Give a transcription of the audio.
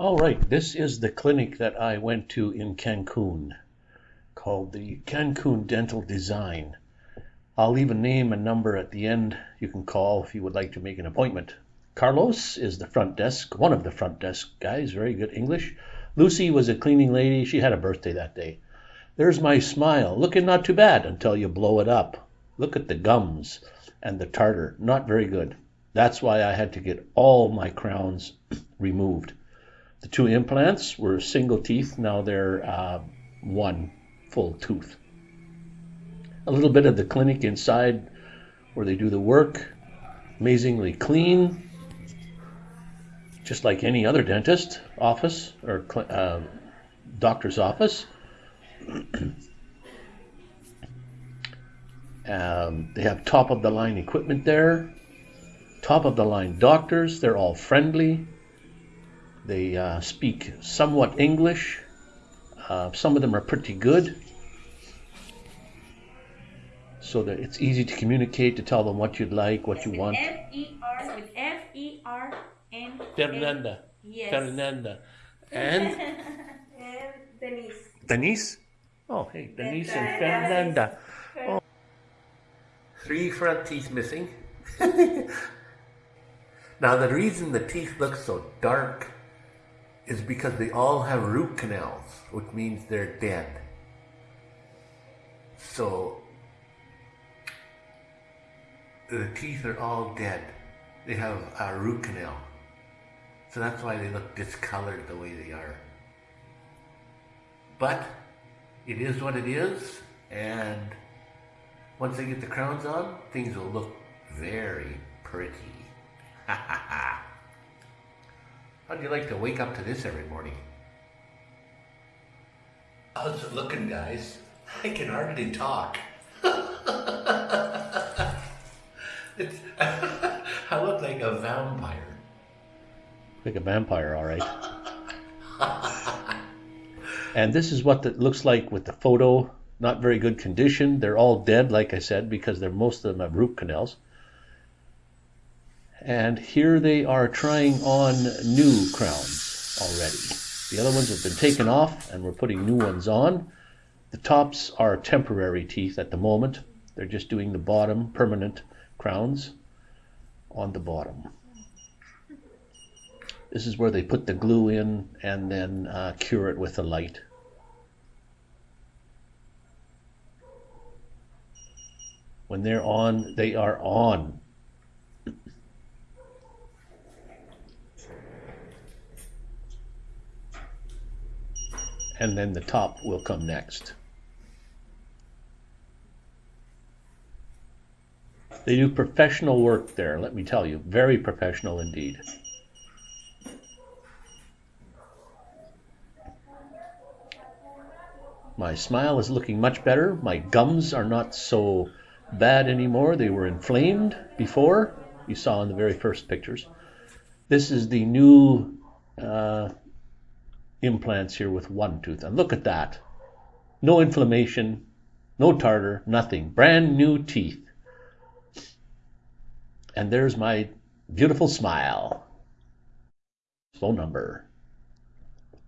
All right, this is the clinic that I went to in Cancun called the Cancun Dental Design. I'll leave a name and number at the end you can call if you would like to make an appointment. Carlos is the front desk, one of the front desk guys, very good English. Lucy was a cleaning lady, she had a birthday that day. There's my smile, looking not too bad until you blow it up. Look at the gums and the tartar, not very good. That's why I had to get all my crowns removed. The two implants were single teeth, now they're uh, one full tooth. A little bit of the clinic inside where they do the work, amazingly clean, just like any other dentist office or uh, doctor's office. um, they have top of the line equipment there, top of the line doctors. They're all friendly. They uh, speak somewhat English. Uh, some of them are pretty good. So that it's easy to communicate, to tell them what you'd like, what you want. F-E-R, with F-E-R-N. Fernanda. Yes. Fernanda. And and Denise. Denise? Oh, hey, Denise and Fernanda. Oh. Three front teeth missing. now, the reason the teeth look so dark is because they all have root canals, which means they're dead. So, the teeth are all dead. They have a root canal. So that's why they look discolored the way they are. But it is what it is, and once they get the crowns on, things will look very pretty. How'd you like to wake up to this every morning? How's it looking, guys? I can hardly talk. It's, I look like a vampire. Like a vampire, all right. and this is what it looks like with the photo. Not very good condition. They're all dead, like I said, because they're most of them have root canals. And here they are trying on new crowns already. The other ones have been taken off and we're putting new ones on. The tops are temporary teeth at the moment. They're just doing the bottom permanent crowns on the bottom. This is where they put the glue in and then uh, cure it with a light. When they're on, they are on. And then the top will come next. They do professional work there, let me tell you. Very professional indeed. My smile is looking much better. My gums are not so bad anymore. They were inflamed before. You saw in the very first pictures. This is the new uh, implants here with one tooth. And look at that. No inflammation, no tartar, nothing. Brand new teeth. And there's my beautiful smile. Phone number